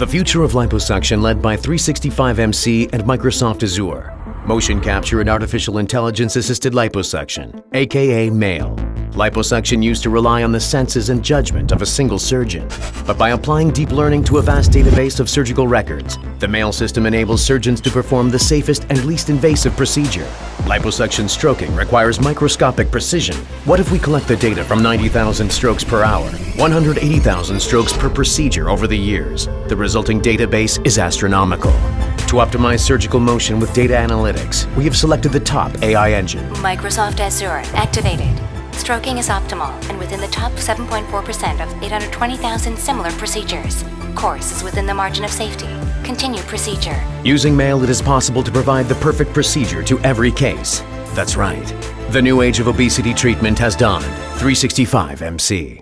The future of liposuction led by 365MC and Microsoft Azure. Motion capture and artificial intelligence assisted liposuction, aka MAIL. Liposuction used to rely on the senses and judgment of a single surgeon. But by applying deep learning to a vast database of surgical records, the MAIL system enables surgeons to perform the safest and least invasive procedure. Liposuction stroking requires microscopic precision. What if we collect the data from 90,000 strokes per hour, 180,000 strokes per procedure over the years? The resulting database is astronomical. To optimize surgical motion with data analytics, we have selected the top AI engine. Microsoft Azure activated. Stroking is optimal and within the top 7.4% of 820,000 similar procedures. Course is within the margin of safety. Continue procedure. Using MAIL, it is possible to provide the perfect procedure to every case. That's right. The new age of obesity treatment has dawned. 365 MC.